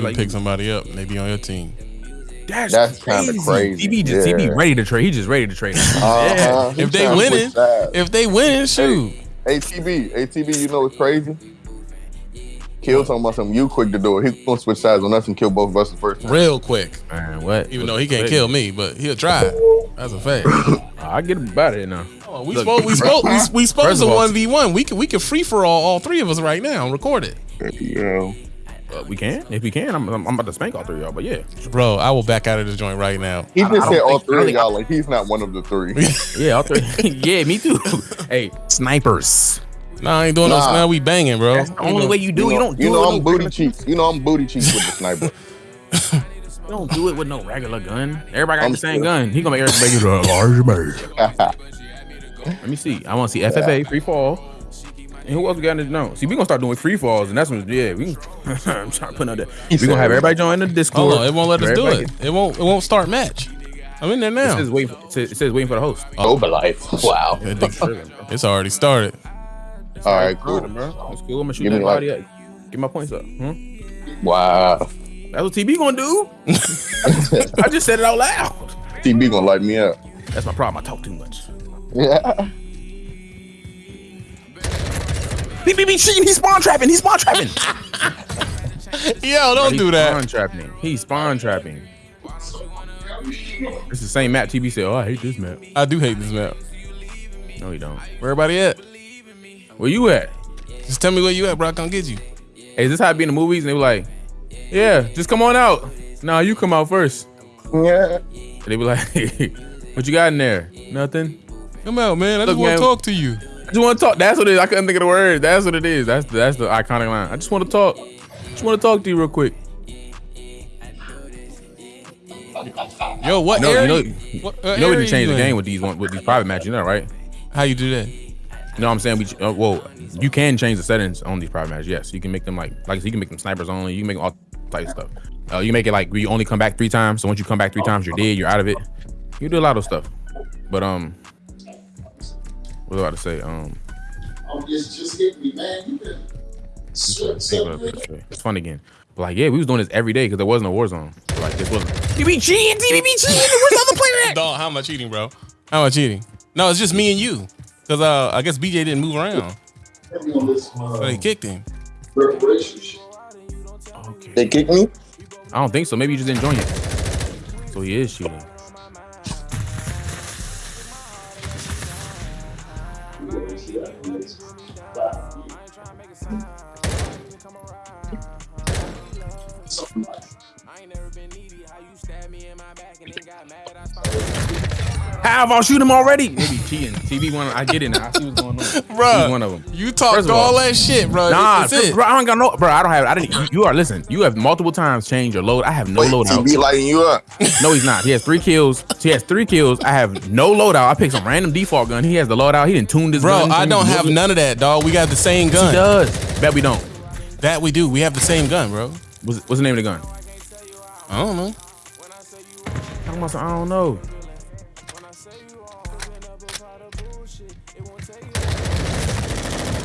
like pick somebody up, maybe on your team. That's, That's kind of crazy. He be just yeah. he be ready to trade. He just ready to trade. Uh, yeah. If they winning, if they winning, shoot. Hey, ATB, ATB, you know what's crazy? Kill talking about something. You quick to do it. He's gonna switch sides on us and kill both of us the first time. Real quick. Man, what? Even though he can't kill me, but he'll try. That's a fact. I get about it now. Oh, we spoke. We spoke. We, we supposed to one v one. We can we can free for all all three of us right now and record it. Yeah. Uh, we can. If we can, I'm, I'm, about to spank all three of y'all. But yeah, bro, I will back out of this joint right now. He just said all three of y'all. Like he's not one of the three. yeah, all three. yeah, me too. hey, snipers. Nah, I ain't doing nah. no. Now we banging, bro. That's the only way you do. You, know, you don't. Do you know I'm booty cheeks. You know I'm booty cheeks with the sniper. you don't do it with no regular gun. Everybody got I'm the same gun. He gonna make everybody a large bird. Let me see. I want to see FFA free fall. And who else we got in this no? See, we gonna start doing free falls, and that's when yeah, we. I'm trying to put out there. We gonna have everybody join the Discord. Hold on, it won't let us do it. It won't. It won't start match. I'm in there now. It says waiting. For, it says waiting for the host. Oh, Herbalife. Wow. it's already started. It's All right, cool, bro. That's cool. I'm gonna shoot Give that body like... up. Get my points up. Hmm? Wow. That's what TB gonna do. I just said it out loud. TB gonna light me up. That's my problem. I talk too much. Yeah. He be, be cheating. He's spawn trapping. He's spawn trapping. Yo, don't do that. Spawn trapping. He's spawn trapping. It's the same map. TB said, "Oh, I hate this map." I do hate this map. No, you don't. Where everybody at? Where you at? Just tell me where you at, bro. I can get you. Hey, is this how it be in the movies? And they were like, "Yeah, just come on out." Nah, you come out first. Yeah. And they be like, "What you got in there? Nothing." Come out, man. I Look, just want to talk to you. I just want to talk. That's what it is. I couldn't think of the word. That's what it is. That's that's the iconic line. I just want to talk. Just want to talk to you real quick. Yo, what? You know, area? you know, what, uh, you know we can change the game with these one with these private matches, you know, right? How you do that? You know what I'm saying? We uh, well, you can change the settings on these private matches. Yes, you can make them like like you can make them snipers only. You can make them all types of stuff. Uh, you make it like you only come back three times. So once you come back three times, you're dead. You're out of it. You do a lot of stuff. But um, what was I about to say? Um, oh, just just hit me, man. You been it's fun again. But like, yeah, we was doing this every day because there wasn't a war zone. So like, this wasn't. You be cheating, you be cheating. Where's the other player at? Dog, how am I cheating, bro? How am I cheating? No, it's just me and you. Cause uh, I guess BJ didn't move around. So they kicked him. Okay. They kicked me? I don't think so. Maybe you just didn't join it. So he is cheating. How if I shoot him already? Maybe cheating. TB one. I get it now. I see what's going on. Bro, one of them. You talked all, all, that shit, bro. Nah, bro, I don't got no. Bro, I don't have. I didn't. You, you are listen. You have multiple times changed your load. I have no Wait, loadout. TB lighting you up. No, he's not. He has three kills. He has three kills. I have no loadout. I picked some random default gun. He has the loadout. He didn't tune this. Bro, gun. I don't have none of that, dog. We got the same gun. He does. Bet we don't. That we do. We have the same gun, bro. What's, what's the name of the gun? I don't know. I don't know.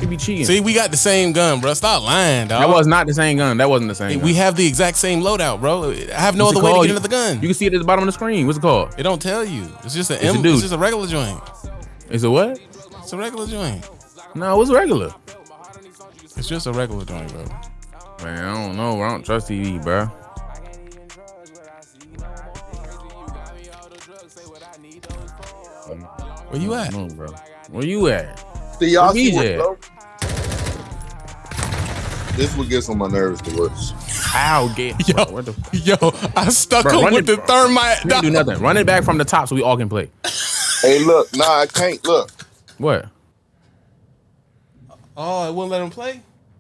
He be cheating. See, we got the same gun, bro. Stop lying, dog. That was not the same gun. That wasn't the same. We gun. have the exact same loadout, bro. I have no What's other way to get into the gun. You can see it at the bottom of the screen. What's it called? It don't tell you. It's just an it's, M, it's just a regular joint. It's a what? It's a regular joint. No, it's regular. It's just a regular joint, bro. Man, I don't know. I don't trust TB, bro. Where you at? Know, bro. Where you at? See y'all see what, This would get on my nerves the worst. How get yo, bro, the, yo, I stuck bro, him with it, the thermite. do nothing. Run it back from the top so we all can play. Hey, look, nah, I can't look. What? Oh, it wouldn't let him play?